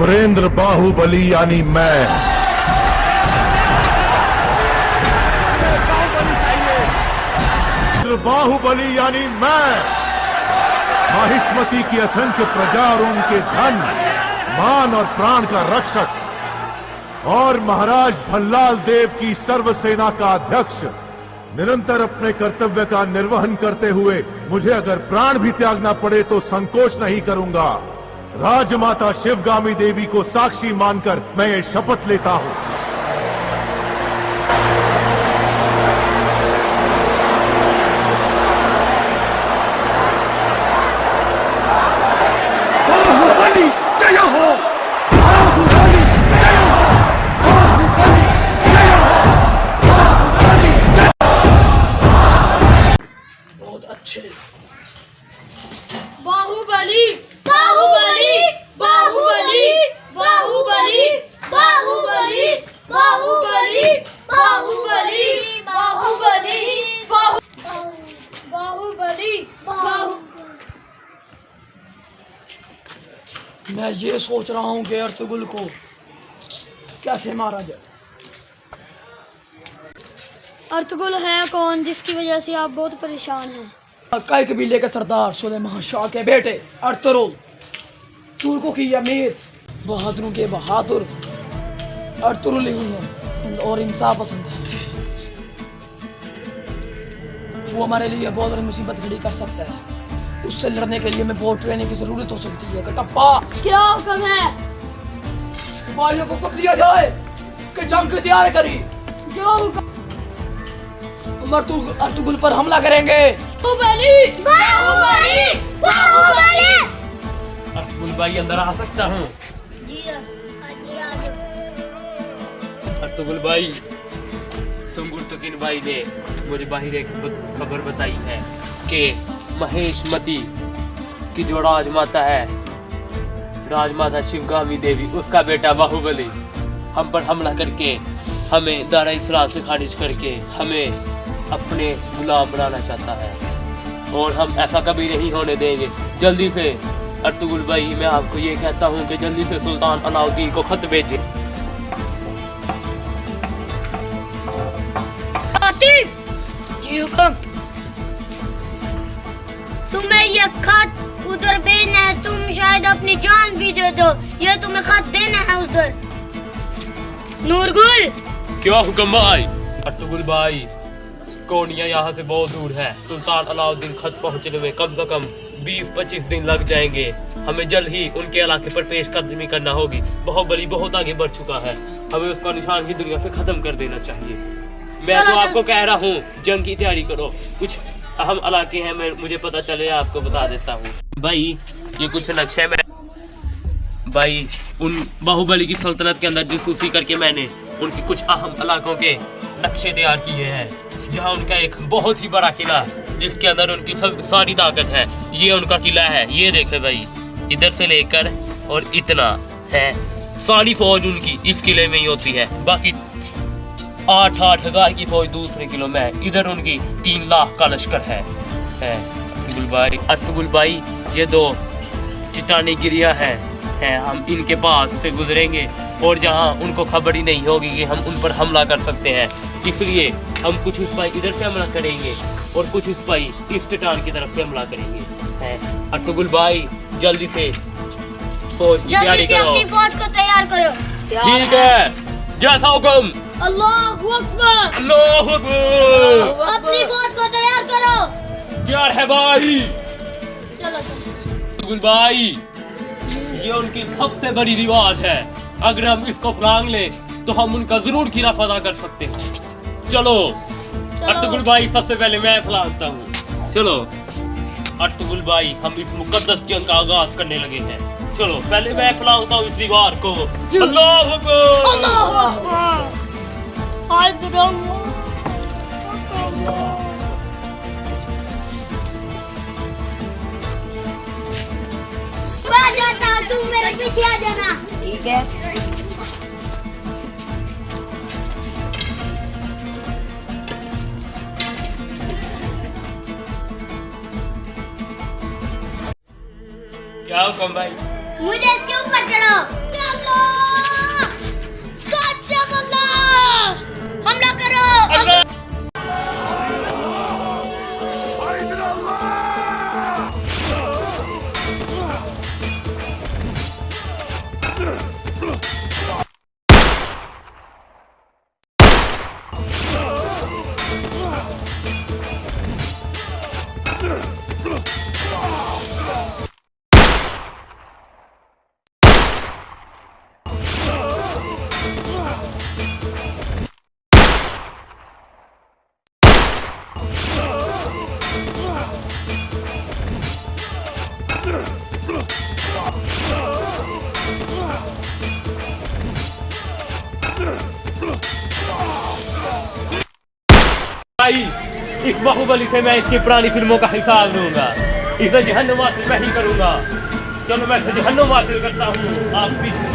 अमरेंद्र बाहुबली यानी मैं। बाहुबली यानी मैं। माहिष्मति की असंख्य प्रजा और उनके धन, मान और प्राण का रक्षक। और महाराज भल्लाल देव की सर्व सेना का अध्यक्ष। निरंतर अपने कर्तव्य का निर्वहन करते हुए मुझे अगर प्राण भी त्यागना पड़े तो संकोच नहीं करूँगा। राजमाता शिवगामी देवी को साक्षी मानकर मैं ये शपथ लेता हूँ। बाहुबली जय हो! मैं ये सोच रहा हूँ कि अर्तुगुल को कैसे मारा जाए। अर्तुगुल है कौन जिसकी वजह से आप बहुत परेशान हैं? कई कबीले के सरदार सुलेमान शाह के बेटे अर्तुरुल तुर्कों की अमीर बहादुरों के बहादुर अर्तुरुल ही हैं। और इंसाफ पसंद है। वो हमारे लिए बहुत बड़ी मुसीबत खड़ी कर सकता है। उससे लड़ने के लिए हमें बहुत ट्रेनिंग की ज़रूरत हो सकती है कटप्पा। क्या हुक्म है? सिपाहियों को कब दिया जाए कि जंग की तैयारी करी। जो हुक्म हम अर्तुगुल अर्तुगुल पर हमला करेंगे। बाहुबली! बाहुबली! बाहुबली! अब्दुल भाई अंदर आ सकता हूँ। जी जी आ जाओ। अब्दुल भाई सुंगुर तुकिन भाई ने मुझे बाहर एक खबर बताई है कि महेश मती की जो राजमाता है, राजमाता शिवगामी देवी, उसका बेटा बाहुबली, हम पर हमला करके, हमें दारा इस्लाम से खारिज करके, हमें अपने गुलाम बनाना चाहता है। और हम ऐसा कभी नहीं होने देंगे। जल्दी से, अर्तुगुल भाई, मैं आपको ये कहता हूँ कि जल्दी से सुल्तान अलाउद्दीन को खत भेजें। जी हुक्म तुम्हें ये खत उधर भेजना है तुम शायद अपनी जान भी दे दो। ये तुम्हें खत देना है उधर। नूरगुल। क्या हुक्म भाई? अर्तुगुल भाई कोनिया यहाँ से बहुत दूर है। सुल्तान अलाउद्दीन खत पहुँचने में कम से कम 20-25 दिन लग जाएँगे। हमें जल्द ही उनके इलाके पर पेश कदमी करना होगी। बाहुबली बहुत आगे बढ़ चुका है। हमें उसका निशान ही दुनिया से खत्म कर देना चाहिए। मैं तो आपको कह रहा हूँ जंग की तैयारी करो। कुछ अहम इलाके हैं मैं मुझे पता चले आपको बता देता हूँ। भाई ये कुछ नक्शे में भाई उन बाहुबली की सल्तनत के अंदर जासूसी करके मैंने उनके कुछ अहम इलाकों के नक्शे तैयार किए हैं जहाँ उनका एक बहुत ही बड़ा किला जिसके अंदर उनकी सब सारी ताकत है ये उनका किला है। ये देखे भाई इधर से लेकर और इतना है। सारी फौज उनकी इस किले में ही होती है बाकी आठ आठ हज़ार की फौज दूसरे किलो में है। इधर उनकी तीन लाख का लश्कर है। है अतुगुल भाई भाई ये दो चिटानी गिरिया हैं। हैं हम इनके पास से गुजरेंगे और जहाँ उनको खबर ही नहीं होगी कि हम उन पर हमला कर सकते हैं। इसलिए हम कुछ सिपाही इधर से हमला करेंगे और कुछ सिपाही इस चट्टान की तरफ़ से हमला करेंगे। हैं अतुगुल भाई जल्दी से फौज की तैयारी करो। फौज को तैयार करो। ठीक है जैसा हुक्म अल्लाह अल्लाह अपनी फौज को तैयार करो। यार है भाई। चलो चलो। भाई ये उनकी सबसे बड़ी रिवाज है। अगर हम इसको प्रांग ले तो हम उनका ज़रूर खिलाफ अदा कर सकते हैं। चलो अर्तुगुल भाई सबसे पहले मैं फैलाता हूँ। चलो अर्तुगुल भाई हम इस मुकद्दस जंग का आगाज़ करने लगे हैं। चलो पहले मैं फैलाता हूँ इस दीवार को। अल्लाह हुक्म भाई मुझे इसके ऊपर चढ़ो भाई, इस बाहुबली से मैं इसकी पुरानी फ़िल्मों का हिसाब लूँगा। इसे जहन हासिल मैं ही करूँगा। चलो, मैं इसे जहन वासिल करता हूँ। आप पीछे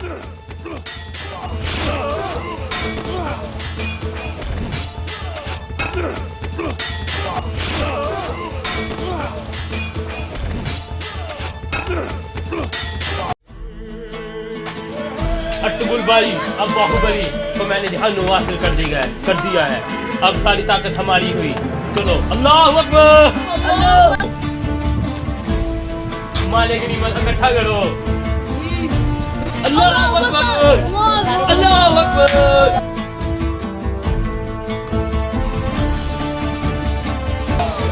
अटबुल भाई अब बाहुबली तो मैंने जहन्नुम हासिल कर दिया है कर दिया है। अब सारी ताकत हमारी हुई। चलो अल्लाह अकबर। माले की नीमत इकट्ठा करो। Allah Allah Allah Allah Allah Allah Allah